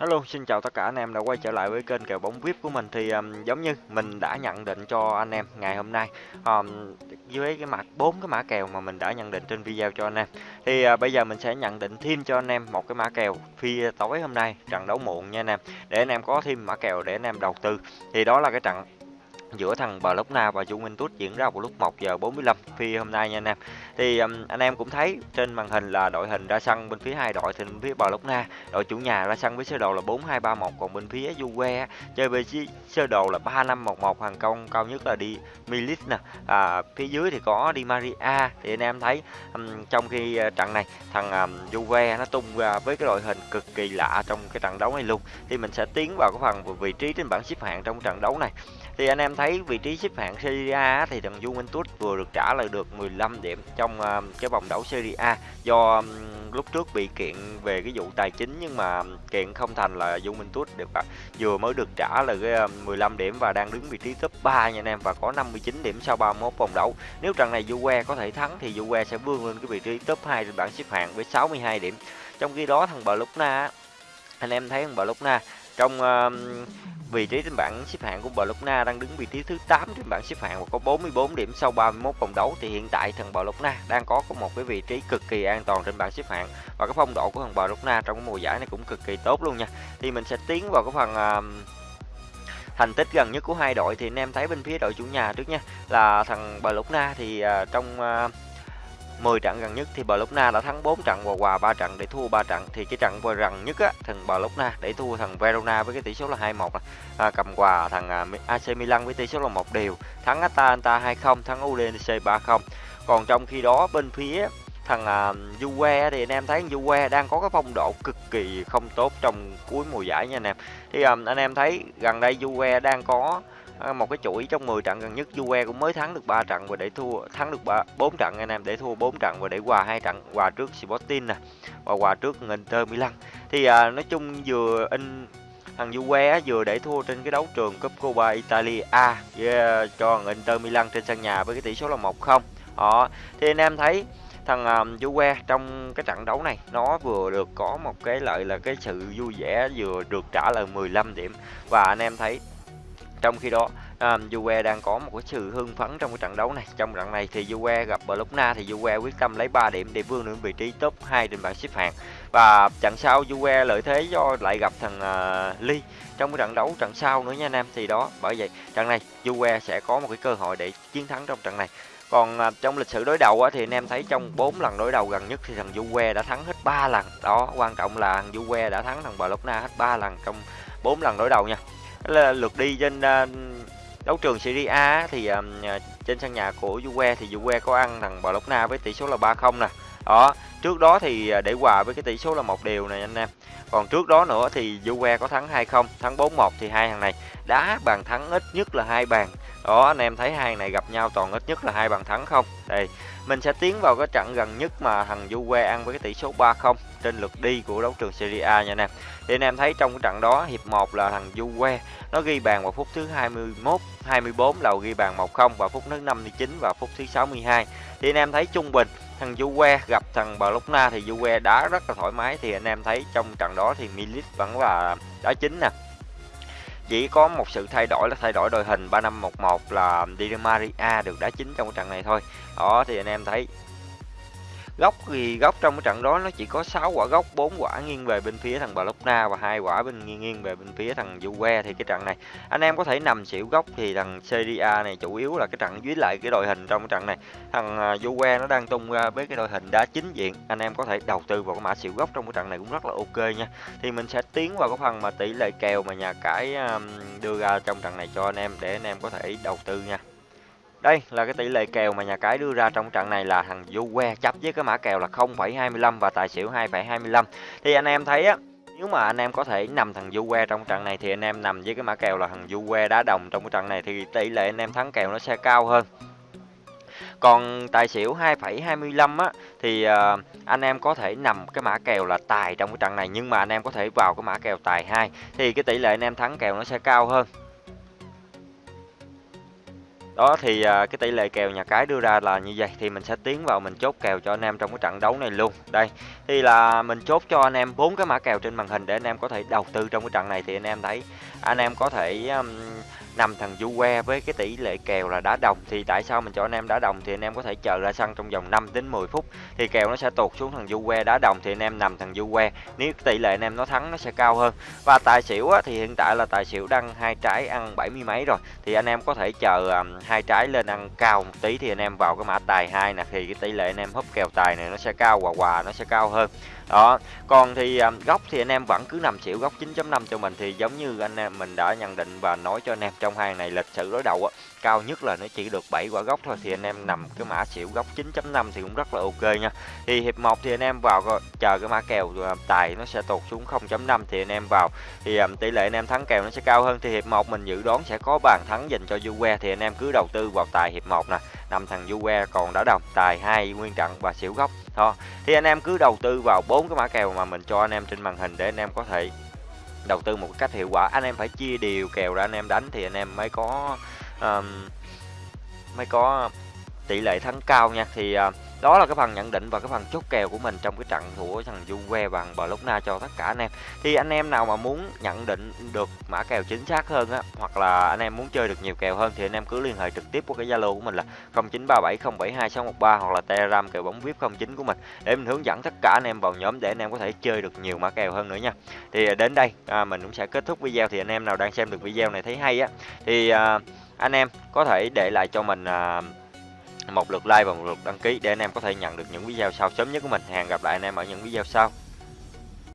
Hello, xin chào tất cả anh em đã quay trở lại với kênh kèo bóng VIP của mình. Thì um, giống như mình đã nhận định cho anh em ngày hôm nay um, dưới cái mặt bốn cái mã kèo mà mình đã nhận định trên video cho anh em. Thì uh, bây giờ mình sẽ nhận định thêm cho anh em một cái mã kèo phi tối hôm nay trận đấu muộn nha anh em. Để anh em có thêm mã kèo để anh em đầu tư. Thì đó là cái trận giữa thằng Barcelona và Juventus diễn ra vào lúc 1 giờ 45 phi hôm nay nha anh em. Thì um, anh em cũng thấy trên màn hình là đội hình ra sân bên phía hai đội thì bên phía Barcelona, đội chủ nhà ra sân với sơ đồ là 4231 còn bên phía Juve chơi với sơ đồ là 3511 hàng công cao nhất là đi Milit nè. À, phía dưới thì có Di Maria thì anh em thấy um, trong khi uh, trận này thằng um, Juve nó tung ra với cái đội hình cực kỳ lạ trong cái trận đấu này luôn. Thì mình sẽ tiến vào cái phần vị trí trên bảng xếp hạng trong trận đấu này thì anh em thấy vị trí xếp hạng Serie A thì thằng Juventus vừa được trả lại được 15 điểm trong um, cái vòng đấu Serie A do um, lúc trước bị kiện về cái vụ tài chính nhưng mà um, kiện không thành là Juventus được à, vừa mới được trả là cái 15 điểm và đang đứng vị trí top 3 nha anh em và có 59 điểm sau 31 vòng đấu. Nếu trận này Juve có thể thắng thì Juve sẽ vươn lên cái vị trí top 2 trên bảng xếp hạng với 62 điểm. Trong khi đó thằng Barcelona anh em thấy thằng Barcelona trong uh, vị trí trên bảng xếp hạng của Barcelona đang đứng vị trí thứ 8 trên bảng xếp hạng và có 44 điểm sau 31 vòng đấu thì hiện tại thằng Barcelona đang có một cái vị trí cực kỳ an toàn trên bảng xếp hạng và cái phong độ của thằng Barcelona trong cái mùa giải này cũng cực kỳ tốt luôn nha. Thì mình sẽ tiến vào cái phần uh, thành tích gần nhất của hai đội thì anh em thấy bên phía đội chủ nhà trước nha là thằng Barcelona thì uh, trong uh, 10 trận gần nhất thì Barcelona đã thắng 4 trận và hòa 3 trận để thua 3 trận. Thì cái trận vừa gần nhất á thằng Barcelona để thua thằng Verona với cái tỷ số là 2-1 à, cầm quà thằng à, AC Milan với tỷ số là một điều thắng Atalanta 2-0 thắng Udinese 3-0 còn trong khi đó bên phía thằng uh, Juve thì anh em thấy Juve đang có cái phong độ cực kỳ không tốt trong cuối mùa giải nha anh em. Thì um, anh em thấy gần đây Juve đang có À, một cái chuỗi trong 10 trận gần nhất Juve cũng mới thắng được 3 trận và để thua thắng được 3, 4 trận anh em để thua 4 trận và để hòa hai trận hòa trước Sporting nè và hòa trước Inter Milan. Thì à, nói chung vừa in thằng Juve vừa để thua trên cái đấu trường Cup Copa Italia yeah, cho Inter Milan trên sân nhà với cái tỷ số là 1-0 họ thì anh em thấy thằng à, um, Juve trong cái trận đấu này nó vừa được có một cái lợi là cái sự vui vẻ vừa được trả lời 15 điểm. Và anh em thấy trong khi đó um, Juve đang có một cái sự hưng phấn trong cái trận đấu này. Trong trận này thì Juve gặp Bologna thì Juve quyết tâm lấy 3 điểm để vươn đến vị trí top 2 trên bảng xếp hạng. Và trận sau Juve lợi thế do lại gặp thằng à, uh, Ly trong cái trận đấu trận sau nữa nha anh em. Thì đó bởi vậy trận này Juve sẽ có một cái cơ hội để chiến thắng trong trận này. Còn à, trong lịch sử đối đầu á, thì anh em thấy trong 4 lần đối đầu gần nhất thì thằng Juve đã thắng hết 3 lần. Đó quan trọng là thằng Juve đã thắng thằng Bologna hết 3 lần trong 4 lần đối đầu nha là lượt đi trên uh, đấu trường Serie A thì uh, trên sân nhà của Juve thì Juve có ăn thằng Bologna với tỷ số là 3-0 nè. Đó, trước đó thì ờ, để hòa với cái tỷ số là một điều này anh em. Còn trước đó nữa thì Juve có thắng 2-0, thắng 4-1 thì hai thằng này đá bàn thắng ít nhất là hai bàn. Đó anh em thấy hai này gặp nhau toàn ít nhất là hai bàn thắng không. Đây, mình sẽ tiến vào cái trận gần nhất mà thằng Juve ăn với cái tỷ số 3-0 trên lượt đi của đấu trường Serie A nha anh em. Thì anh em thấy trong cái trận đó hiệp 1 là thằng Juve nó ghi bàn vào phút thứ 21, 24 đầu ghi bàn 1-0 vào phút thứ 59 và phút thứ 62. Thì anh em thấy trung bình thằng Juve gặp thằng Barcelona thì Juve đá rất là thoải mái thì anh em thấy trong trận đó thì milit vẫn là đá chính nè chỉ có một sự thay đổi là thay đổi đội hình 3511 là Di Maria được đá chính trong trận này thôi. Đó, thì anh em thấy góc thì góc trong cái trận đó nó chỉ có 6 quả góc 4 quả nghiêng về bên phía thằng Bologna và hai quả bên, nghiêng nghiêng về bên phía thằng Juve thì cái trận này. Anh em có thể nằm xỉu góc thì thằng Serie A này chủ yếu là cái trận dưới lại cái đội hình trong cái trận này. Thằng à, Juve nó đang tung ra với cái đội hình đá chính diện. Anh em có thể đầu tư vào cái mã xỉu góc trong cái trận này cũng rất là ok nha. Thì mình sẽ tiến vào cái phần mà tỷ lệ kèo mà nhà cái à, đưa ra trong trận này cho anh em để anh em có thể đầu tư nha đây là cái tỷ lệ kèo mà nhà cái đưa ra trong trận này là thằng Juve chấp với cái mã kèo là 0,25 và tài xỉu 2,25. Thì anh em thấy á, nếu mà anh em có thể nằm thằng Juve trong trận này thì anh em nằm với cái mã kèo là thằng Juve đá đồng trong cái trận này thì tỷ lệ anh em thắng kèo nó sẽ cao hơn. Còn tài xỉu 2,25 á thì uh, anh em có thể nằm cái mã kèo là tài trong cái trận này nhưng mà anh em có thể vào cái mã kèo tài 2 thì cái tỷ lệ anh em thắng kèo nó sẽ cao hơn. Đó thì, à, cái tỷ lệ kèo nhà cái đưa ra là như vậy thì mình sẽ tiến vào mình chốt kèo cho anh em trong cái trận đấu này luôn. Đây, thì là mình chốt cho anh em bốn cái mã kèo trên màn hình để anh em có thể đầu tư trong cái trận này thì anh em thấy anh em có thể, um, nằm thằng du que với cái tỷ lệ kèo là đá đồng thì tại sao mình cho anh em đá đồng thì anh em có thể chờ ra sân trong vòng 5 đến 10 phút thì kèo nó sẽ tụt xuống thằng du que đá đồng thì anh em nằm thằng du que nếu tỷ lệ anh em nó thắng nó sẽ cao hơn và tài xỉu á, thì hiện tại là tài xỉu đăng hai trái ăn bảy mươi mấy rồi thì anh em có thể chờ um, hai trái lên ăn cao một tí thì anh em vào cái mã tài hai nè thì cái tỷ lệ anh em húp kèo tài này nó sẽ cao và quà nó sẽ cao hơn đó còn thì um, góc thì anh em vẫn cứ nằm xỉu góc 9.5 cho mình thì giống như anh em mình đã nhận định và nói cho anh em trong trong hàng này lịch sử đối đầu á cao nhất là nó chỉ được 7 quả góc thôi thì anh em nằm cái mã xỉu góc 9.5 thì cũng rất là ok nha. Thì hiệp 1 thì anh em vào chờ cái mã kèo à, tài nó sẽ tụt xuống 0.5 thì anh em vào. Thì um, tỷ lệ anh em thắng kèo nó sẽ cao hơn thì hiệp 1 mình dự đoán sẽ có bàn thắng dành cho Juve thì anh em cứ đầu tư vào tài hiệp 1 nè. Nằm thằng Juve còn đã đồng tài hai nguyên trận và xỉu góc thôi. Thì anh em cứ đầu tư vào bốn cái mã kèo mà mình cho anh em trên màn hình để anh em có thể đầu tư một cách hiệu quả. Anh em phải chia đều kèo ra anh em đánh thì anh em mới có um, mới có tỷ lệ thắng cao nha. Thì uh, đó là cái phần nhận định và cái phần chốt kèo của mình trong cái trận của thằng Juve bằng Barcelona cho tất cả anh em. Thì anh em nào mà muốn nhận định được mã kèo chính xác hơn á hoặc là anh em muốn chơi được nhiều kèo hơn thì anh em cứ liên hệ trực tiếp qua cái Zalo của mình là 0937072613 hoặc là Telegram kèo bóng VIP 09 của mình để mình hướng dẫn tất cả anh em vào nhóm để anh em có thể chơi được nhiều mã kèo hơn nữa nha. Thì đến đây à, mình cũng sẽ kết thúc video. Thì anh em nào đang xem được video này thấy hay á thì à, anh em có thể để lại cho mình à, một lượt like và một lượt đăng ký để anh em có thể nhận được những video sau sớm nhất của mình. Hẹn gặp lại anh em ở những video sau.